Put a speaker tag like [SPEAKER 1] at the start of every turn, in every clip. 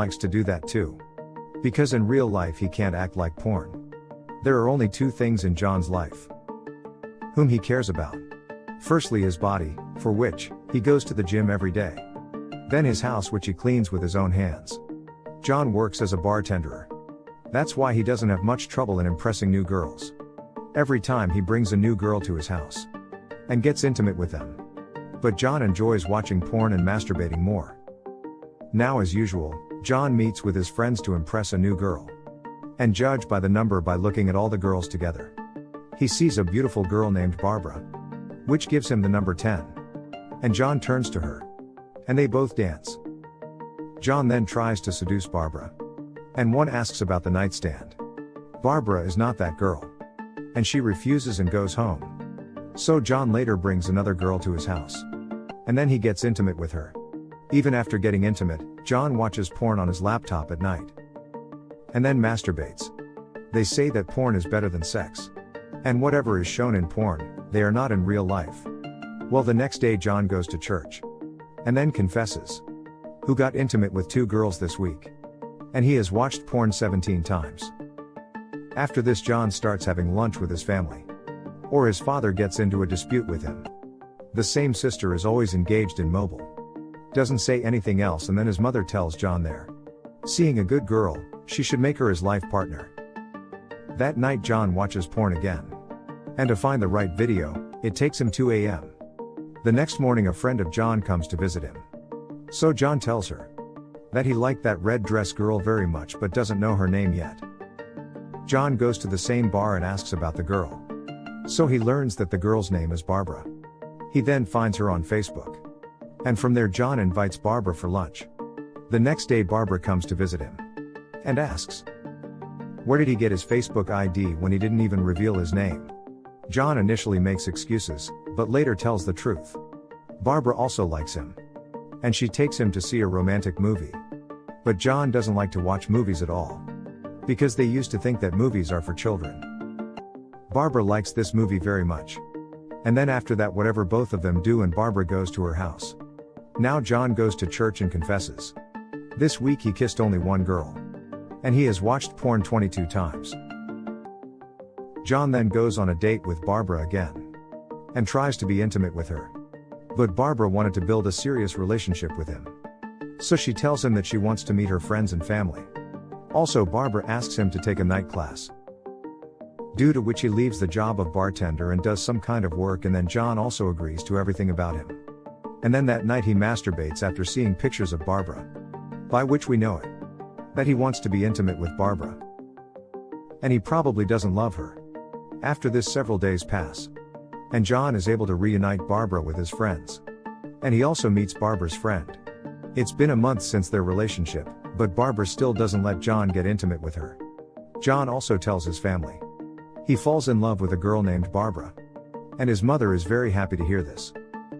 [SPEAKER 1] likes to do that too. Because in real life he can't act like porn. There are only two things in John's life whom he cares about. Firstly, his body, for which he goes to the gym every day. Then his house, which he cleans with his own hands. John works as a bartender. That's why he doesn't have much trouble in impressing new girls. Every time he brings a new girl to his house and gets intimate with them. But John enjoys watching porn and masturbating more. Now, as usual, John meets with his friends to impress a new girl. And judge by the number by looking at all the girls together. He sees a beautiful girl named Barbara. Which gives him the number 10. And John turns to her. And they both dance. John then tries to seduce Barbara. And one asks about the nightstand. Barbara is not that girl. And she refuses and goes home. So John later brings another girl to his house. And then he gets intimate with her. Even after getting intimate, John watches porn on his laptop at night. And then masturbates. They say that porn is better than sex. And whatever is shown in porn, they are not in real life. Well, the next day, John goes to church. And then confesses. Who got intimate with two girls this week. And he has watched porn 17 times. After this, John starts having lunch with his family. Or his father gets into a dispute with him. The same sister is always engaged in mobile. Doesn't say anything else, and then his mother tells John there. Seeing a good girl, she should make her his life partner. That night, John watches porn again. And to find the right video, it takes him 2 a.m. The next morning, a friend of John comes to visit him. So John tells her that he liked that red dress girl very much but doesn't know her name yet. John goes to the same bar and asks about the girl. So he learns that the girl's name is Barbara. He then finds her on Facebook. And from there, John invites Barbara for lunch. The next day, Barbara comes to visit him and asks, Where did he get his Facebook ID when he didn't even reveal his name? John initially makes excuses, but later tells the truth. Barbara also likes him. And she takes him to see a romantic movie. But John doesn't like to watch movies at all. Because they used to think that movies are for children. Barbara likes this movie very much. And then after that, whatever both of them do, and Barbara goes to her house. Now John goes to church and confesses. This week he kissed only one girl. And he has watched porn 22 times. John then goes on a date with Barbara again. And tries to be intimate with her. But Barbara wanted to build a serious relationship with him. So she tells him that she wants to meet her friends and family. Also, Barbara asks him to take a night class. Due to which he leaves the job of bartender and does some kind of work, and then John also agrees to everything about him. And then that night he masturbates after seeing pictures of Barbara. By which we know it. That he wants to be intimate with Barbara. And he probably doesn't love her. After this, several days pass. And John is able to reunite Barbara with his friends. And he also meets Barbara's friend. It's been a month since their relationship, but Barbara still doesn't let John get intimate with her. John also tells his family. He falls in love with a girl named Barbara. And his mother is very happy to hear this.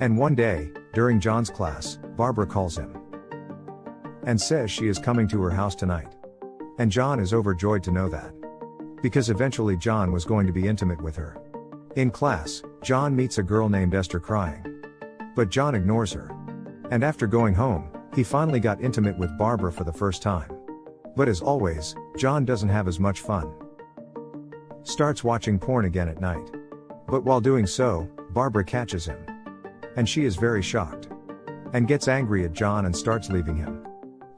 [SPEAKER 1] And one day, during John's class, Barbara calls him and says she is coming to her house tonight. And John is overjoyed to know that. Because eventually John was going to be intimate with her. In class, John meets a girl named Esther crying. But John ignores her. And after going home, he finally got intimate with Barbara for the first time. But as always, John doesn't have as much fun. Starts watching porn again at night. But while doing so, Barbara catches him. And she is very shocked. And gets angry at John and starts leaving him.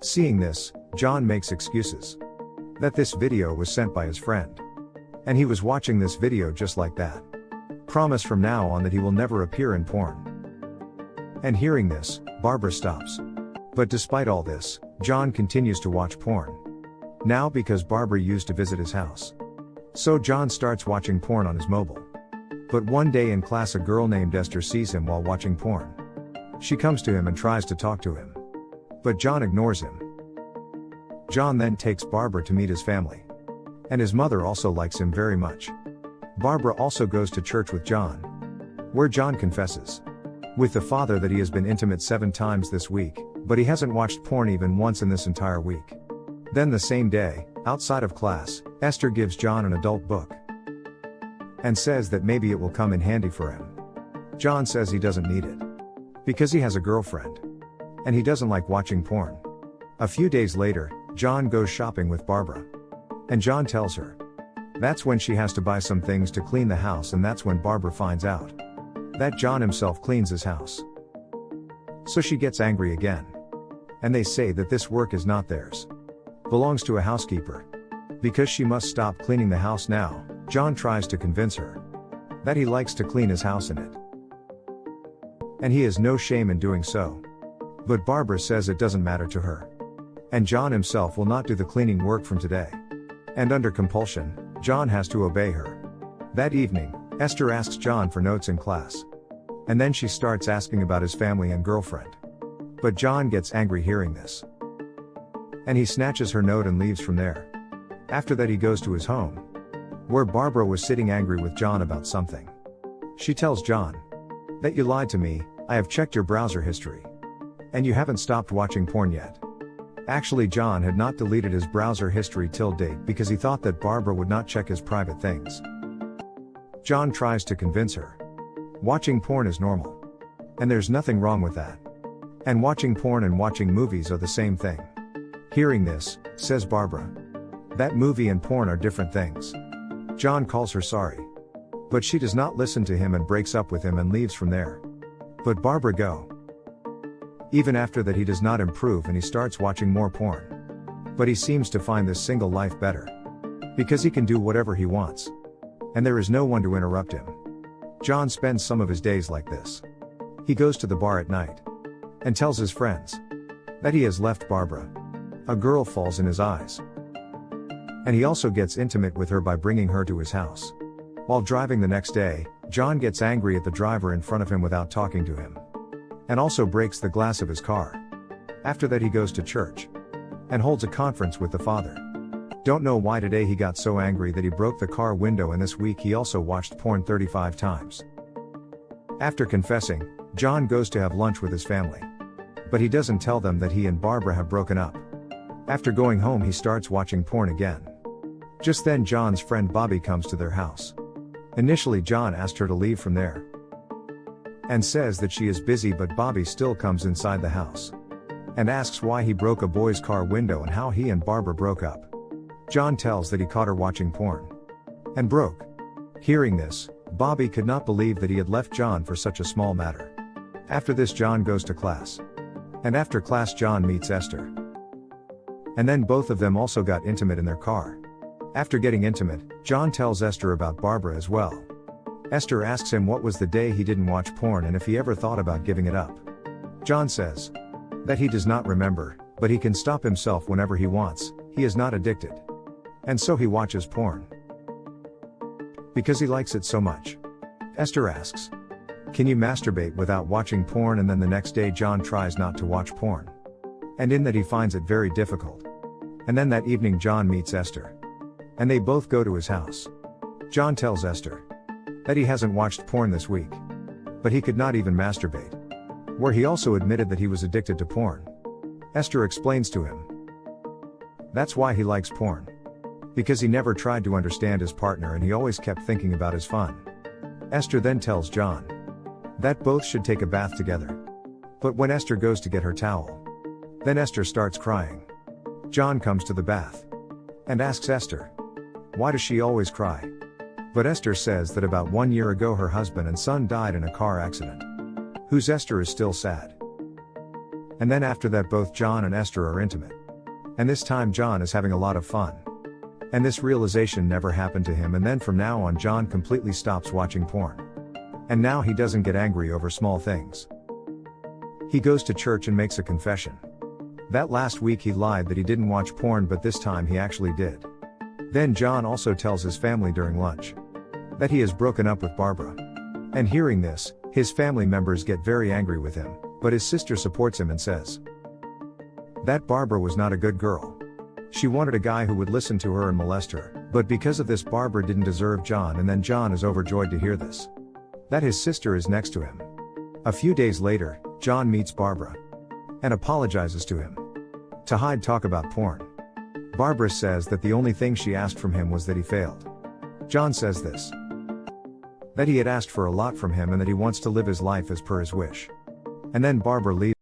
[SPEAKER 1] Seeing this, John makes excuses. That this video was sent by his friend. And he was watching this video just like that. Promise from now on that he will never appear in porn. And hearing this, Barbara stops. But despite all this, John continues to watch porn. Now because Barbara used to visit his house. So John starts watching porn on his mobile. But one day in class, a girl named Esther sees him while watching porn. She comes to him and tries to talk to him. But John ignores him. John then takes Barbara to meet his family. And his mother also likes him very much. Barbara also goes to church with John. Where John confesses with the father that he has been intimate seven times this week, but he hasn't watched porn even once in this entire week. Then the same day, outside of class, Esther gives John an adult book and says that maybe it will come in handy for him. John says he doesn't need it because he has a girlfriend and he doesn't like watching porn. A few days later, John goes shopping with Barbara. And John tells her. That's when she has to buy some things to clean the house, and that's when Barbara finds out that John himself cleans his house. So she gets angry again. And they say that this work is not theirs, belongs to a housekeeper. Because she must stop cleaning the house now, John tries to convince her that he likes to clean his house in it. And he has no shame in doing so. But Barbara says it doesn't matter to her. And John himself will not do the cleaning work from today. And under compulsion, John has to obey her. That evening, Esther asks John for notes in class. And then she starts asking about his family and girlfriend. But John gets angry hearing this. And he snatches her note and leaves from there. After that, he goes to his home. Where Barbara was sitting angry with John about something. She tells John that you lied to me, I have checked your browser history. And you haven't stopped watching porn yet. Actually, John had not deleted his browser history till date because he thought that Barbara would not check his private things. John tries to convince her. Watching porn is normal. And there's nothing wrong with that. And watching porn and watching movies are the same thing. Hearing this, says Barbara. That movie and porn are different things. John calls her sorry. But she does not listen to him and breaks up with him and leaves from there. But Barbara go. Even after that, he does not improve and he starts watching more porn. But he seems to find this single life better. Because he can do whatever he wants. And there is no one to interrupt him. John spends some of his days like this. He goes to the bar at night. And tells his friends. That he has left Barbara. A girl falls in his eyes. And he also gets intimate with her by bringing her to his house. While driving the next day, John gets angry at the driver in front of him without talking to him and also breaks the glass of his car. After that, he goes to church and holds a conference with the Father. Don't know why today he got so angry that he broke the car window, and this week he also watched porn 35 times. After confessing, John goes to have lunch with his family. But he doesn't tell them that he and Barbara have broken up. After going home, he starts watching porn again. Just then, John's friend Bobby comes to their house. Initially, John asked her to leave from there, and says that she is busy, but Bobby still comes inside the house and asks why he broke a boy's car window and how he and Barbara broke up. John tells that he caught her watching porn and broke. Hearing this, Bobby could not believe that he had left John for such a small matter. After this, John goes to class. And after class, John meets Esther. And then both of them also got intimate in their car. After getting intimate, John tells Esther about Barbara as well. Esther asks him what was the day he didn't watch porn and if he ever thought about giving it up. John says that he does not remember, but he can stop himself whenever he wants, he is not addicted. And so he watches porn. Because he likes it so much. Esther asks, Can you masturbate without watching porn? And then the next day, John tries not to watch porn. And in that, he finds it very difficult. And then that evening, John meets Esther. And they both go to his house. John tells Esther, that he hasn't watched porn this week. But he could not even masturbate. Where he also admitted that he was addicted to porn. Esther explains to him. That's why he likes porn. Because he never tried to understand his partner and he always kept thinking about his fun. Esther then tells John that both should take a bath together. But when Esther goes to get her towel, then Esther starts crying. John comes to the bath and asks Esther, Why does she always cry? But Esther says that about one year ago her husband and son died in a car accident. Whose Esther is still sad. And then after that, both John and Esther are intimate. And this time, John is having a lot of fun. And this realization never happened to him, and then from now on, John completely stops watching porn. And now he doesn't get angry over small things. He goes to church and makes a confession. That last week he lied that he didn't watch porn, but this time he actually did. Then John also tells his family during lunch that he has broken up with Barbara. And hearing this, his family members get very angry with him, but his sister supports him and says that Barbara was not a good girl. She wanted a guy who would listen to her and molest her, but because of this, Barbara didn't deserve John, and then John is overjoyed to hear this. That his sister is next to him. A few days later, John meets Barbara and apologizes to him to hide talk about porn. Barbara says that the only thing she asked from him was that he failed. John says this that he had asked for a lot from him and that he wants to live his life as per his wish. And then Barbara leaves